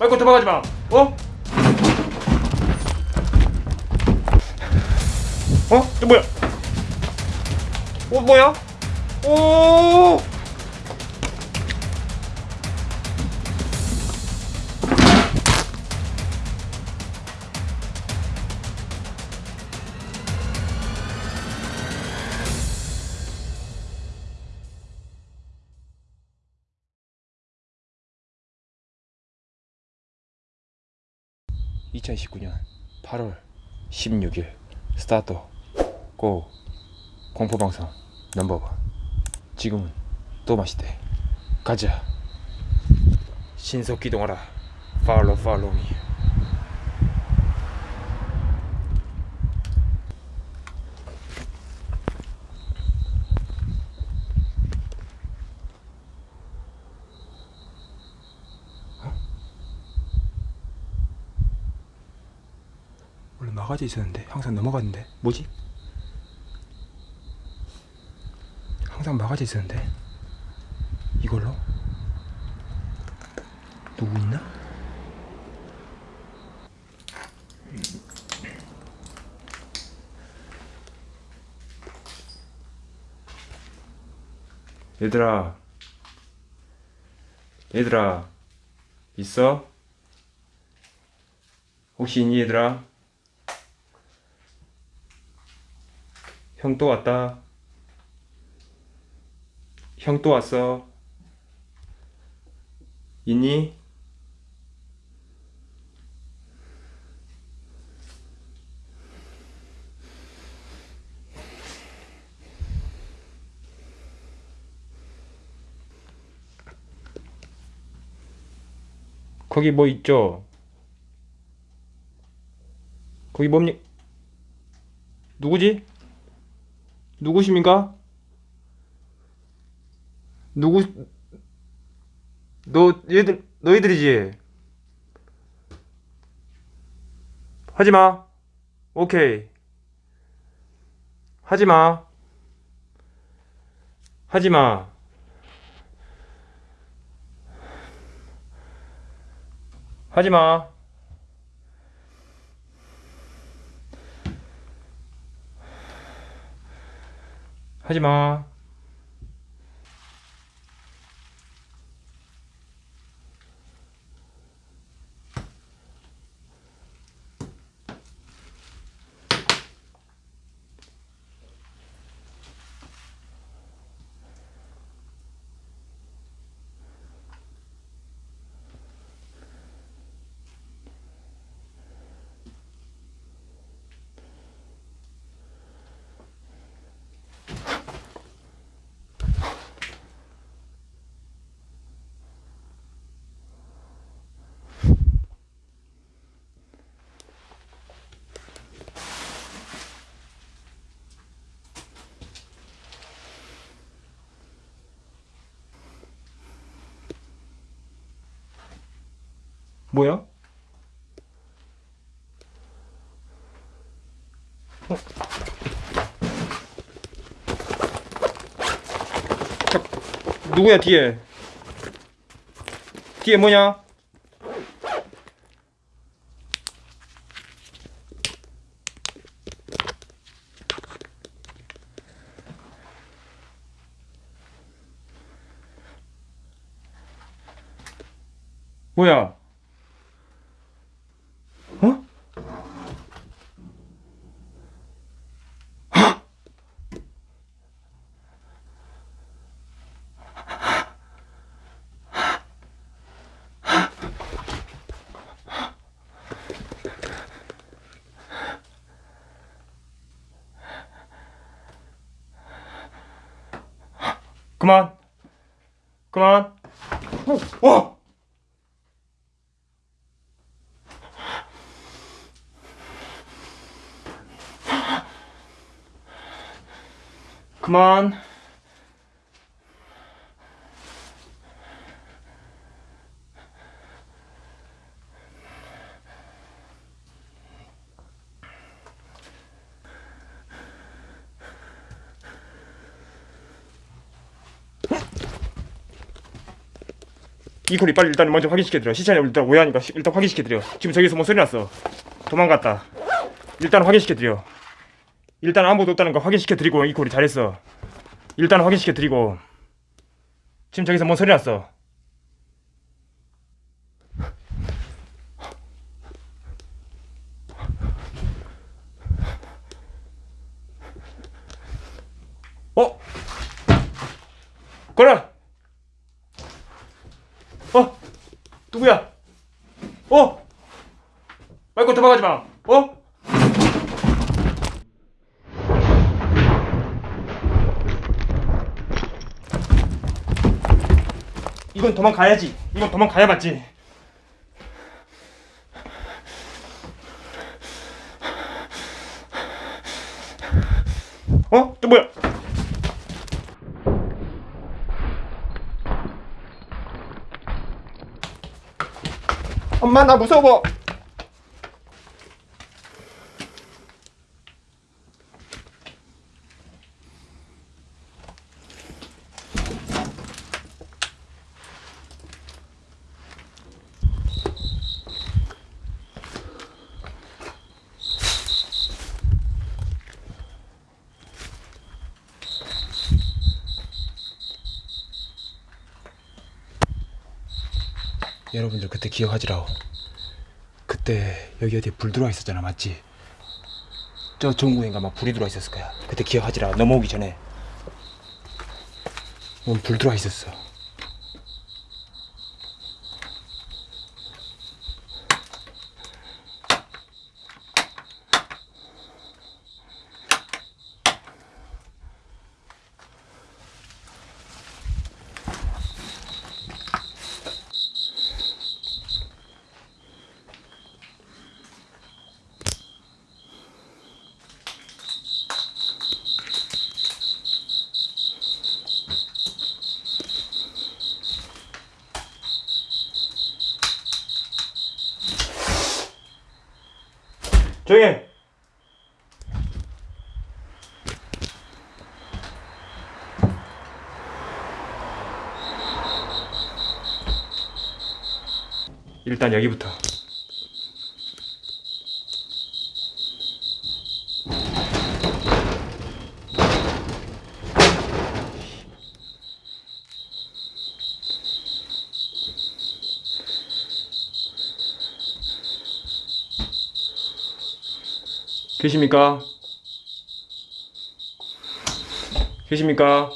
말고 도망가지 마. 어? 어? 저 뭐야? 어 뭐야? 오! (2019년 8월 16일) 스타트 고 공포방송 넘버원. 지금은 또 맛있대. 가자. 신속 기동하라. 팔로우 팔로우 미 막아져 있었는데 항상 넘어갔는데 뭐지? 항상 막아져 있었는데 이걸로 누구 있나? 얘들아 얘들아 있어? 혹시 있니 얘들아? 형 또 왔다. 형 또 왔어. 있니? 거기 뭐 있죠? 거기 뭡니? 누구지? 누구십니까? 누구 너 얘들 너희들이지? 하지마. 오케이. 하지마. 하지마. 하지마 하지마 뭐야? 어? 자, 누구야 뒤에? 뒤에 뭐냐? 뭐야? 어? 그만. 그만. 어, 와 그만 이콜이 빨리 일단 먼저 확인시켜드려. 시차는 일단 오해하니까 시- 일단 확인시켜드려. 지금 저기서 뭐 소리 났어? 도망갔다. 일단 확인시켜드려. 일단 아무도 없다는 거 확인시켜드리고 이콜이 잘했어. 일단 확인시켜드리고. 지금 저기서 뭔 소리 났어? 어? 거라 어? 누구야? 어? 말고 도망가지 마. 어? 이건 도망가야지. 이건 도망가야 맞지. 어? 또 뭐야? 엄마 나 무서워. 여러분들 그때 기억하지라오. 그때 여기 어디에 불 들어와 있었잖아, 맞지? 저 전구인가 막 불이 들어와 있었을 거야. 그때 기억하지라. 넘어오기 전에. 뭔 불 들어와 있었어. 조용히 해. 일단 여기부터 계십니까? 계십니까?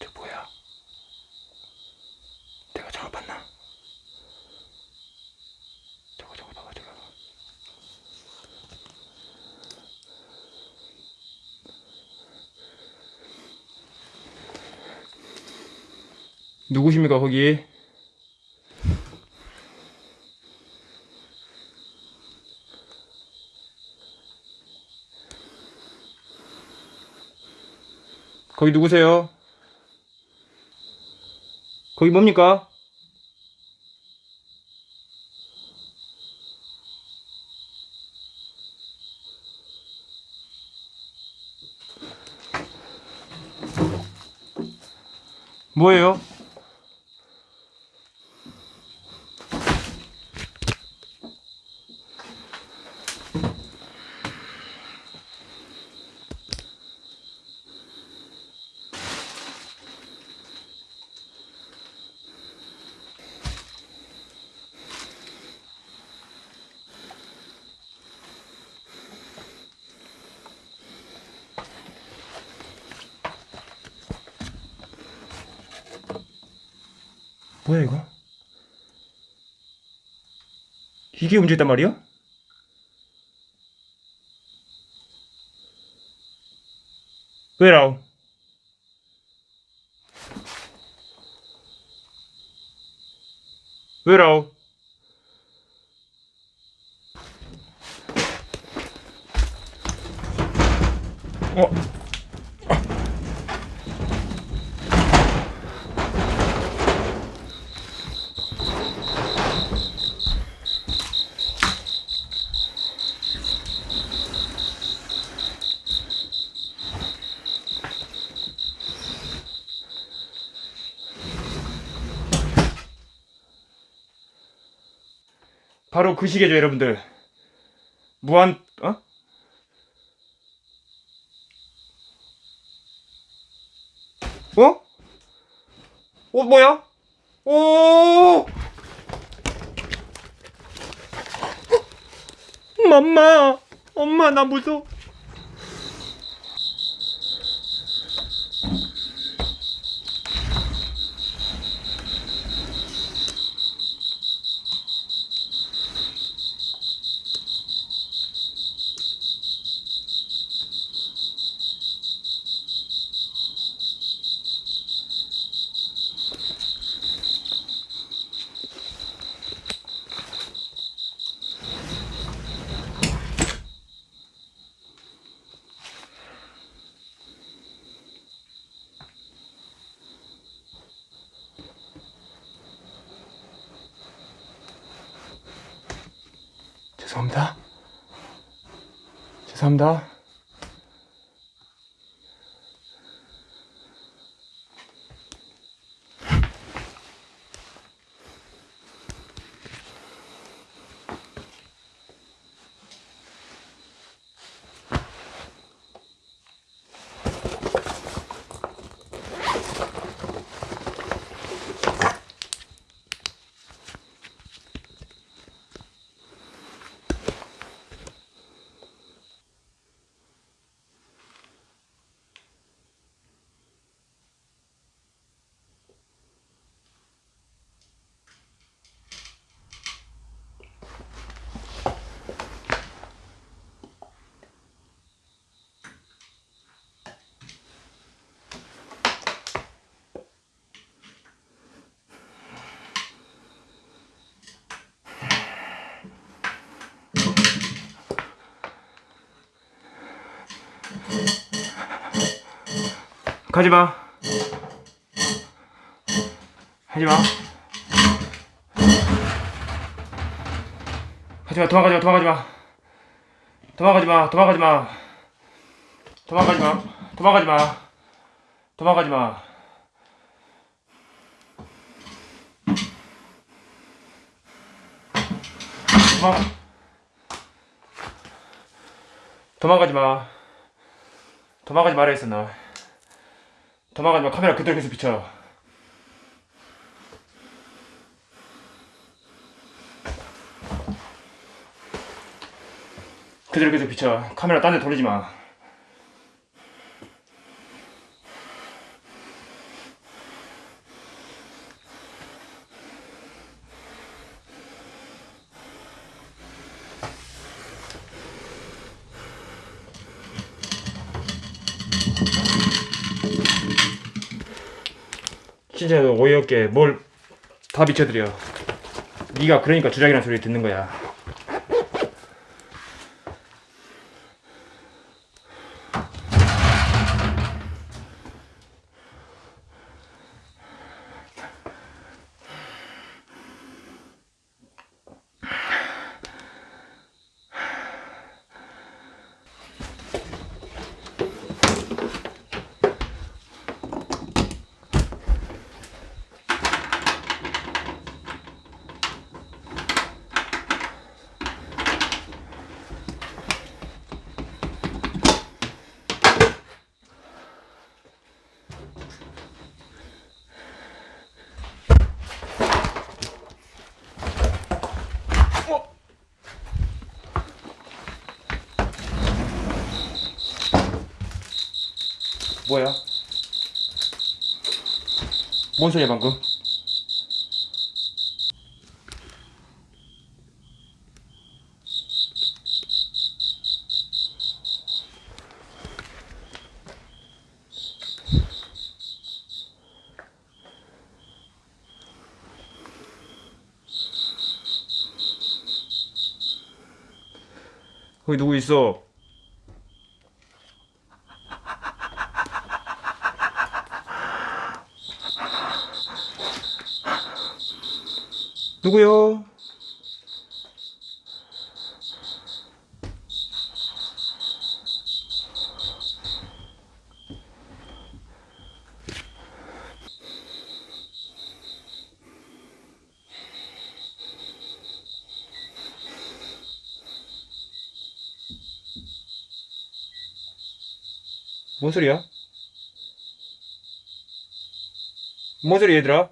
저 뭐야? 내가 저거 봤나? 저거 저거 봐봐 저거. 누구십니까 거기? 거기 누구세요? 거기 뭡니까? 뭐예요? 뭐야 이거? 이게 문제단 말이야? 왜라오? 왜라오? 어? 바로 그 시계죠 여러분들 무한 어? 어? 어 뭐야? 오! 맘마 엄마 나 무서워 죄송합니다. 죄송합니다 가지마. 하지마. 하지마. 도망가지마. 도망가지마. 도망가지마. 도망가지마. 도망가지마. 도망가지마. 도망가지마. 도망. 도망가지마. 도망가지 말아 했었나 도망가지마. 카메라 그대로 계속 비춰. 그대로 계속 비춰. 카메라 딴 데 돌리지 마 진짜 어이없게 뭘 다 비춰드려. 네가 그러니까 주작이라는 소리 듣는 거야 뭐야? 뭔 소리야 방금? 거기 누구 있어? 누구요? 뭔 소리야? 뭔 소리 얘들아?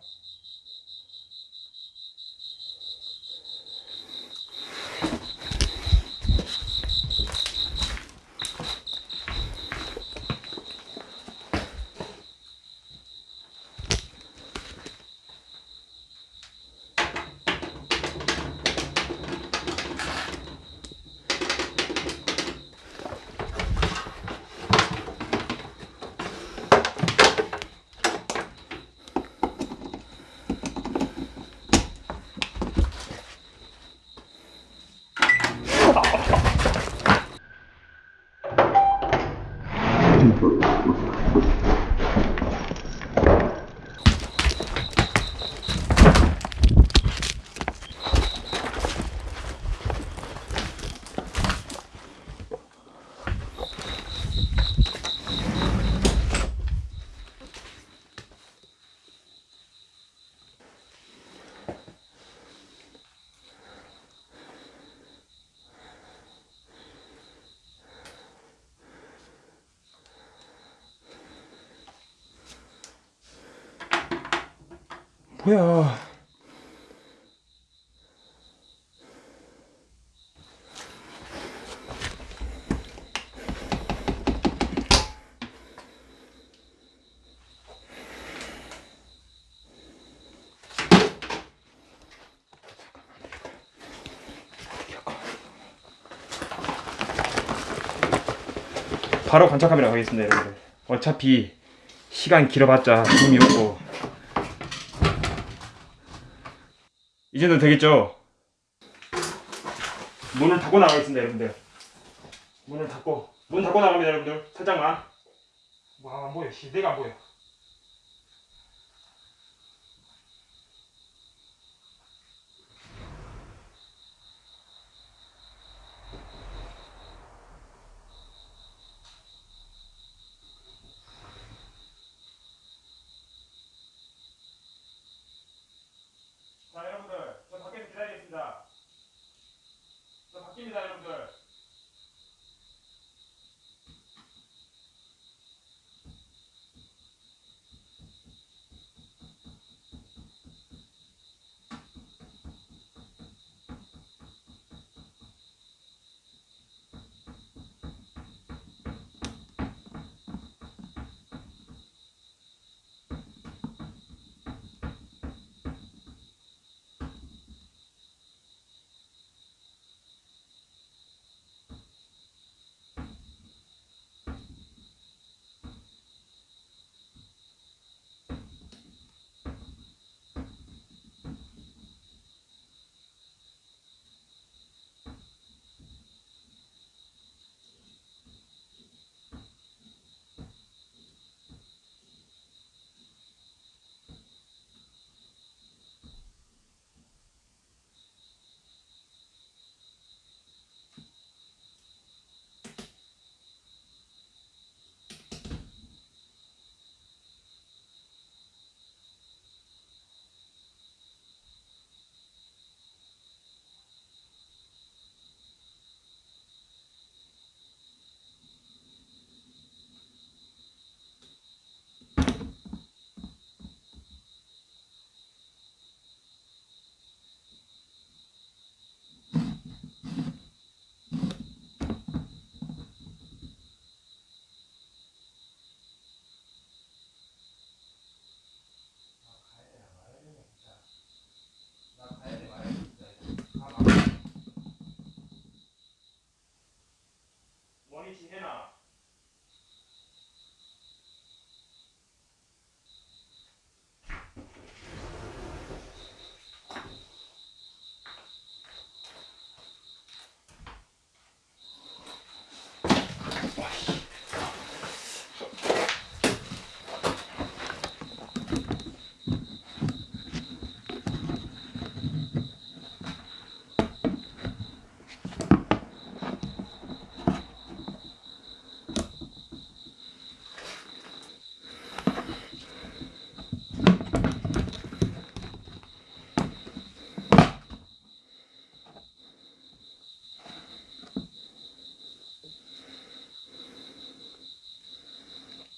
바로 관찰 카메라 가겠습니다, 여러분들. 어차피 시간 길어봤자 의미 없고. 이 정도 되겠죠? 문을 닫고 나가겠습니다 여러분들. 문을 닫고. 문 닫고 나갑니다 여러분들. 살짝만. 와안 보여. 씨 내가 안 보여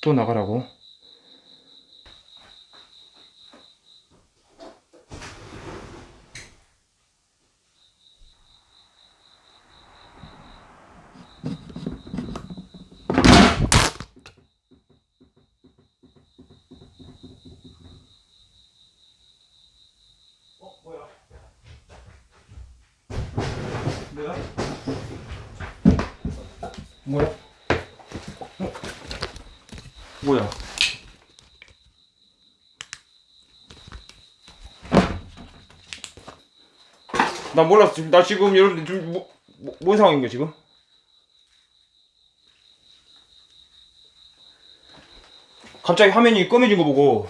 또 나가라고? 뭐야? 나 몰랐어. 나 지금 여러분들 지금 뭐, 뭐, 뭔 상황인 거야 지금? 갑자기 화면이 검해진 거 보고